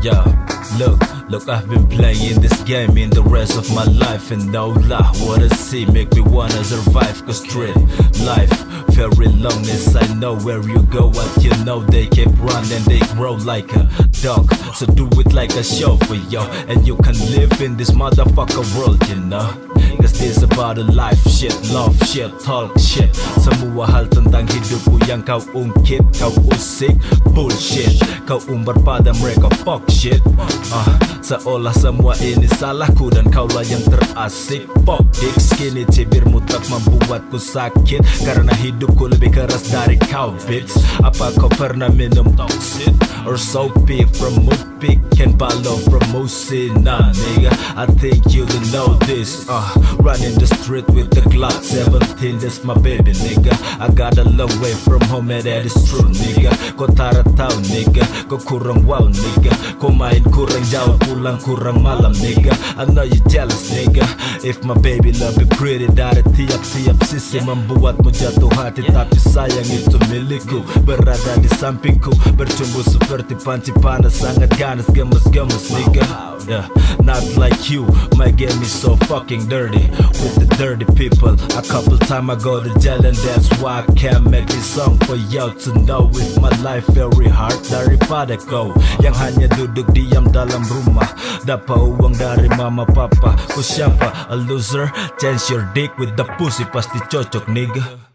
Yeah, look, look, I've been playing this game in the rest of my life And no lie, what I see make me wanna survive Cause street life, very long as I know where you go What you know, they keep running, they grow like a dog So do it like a show for yo And you can live in this motherfucker world, you know this about a life shit, love shit, talk shit. Semua hal tentang hidupku yang kau ungkit Kau usik bullshit. Kau umbar pada mereka fuck shit. Ah, Seolah semua ini salahku dan kaulah yang terasik. Fuck dick skinny cibirmu tak membuatku sakit. Karena hidupku lebih keras dari kau bitch Apa kau pernah minum toxic Or soapy from Moopik and Balo from Musina nigga I think you don't know this uh, Running the street with the Glock 17 That's my baby nigga. I got a long way from home and that is true nigga. Kau tara tahu nigga. Kau kurang wow nigga. Kau main kurang jauh pulang kurang malam nigga. I know you jealous nigga. If my baby lebih pretty dari tiap-tiap sisi Membuatmu jatuh hati Tapi sayang itu milikku. Berada di sampingku Bercumbu seperti panci panas Sangat ganas gemes-gemes nigga. Yeah. Not like you My game is so fucking dirty. With the dirty people A couple time I go to jail And that's why I can't make this song for you to know. With my life very hard Daripada kau Yang hanya duduk diam dalam rumah Dapat uang dari mama papa Ku siapa? A loser? Change your dick with the pussy Pasti cocok nigga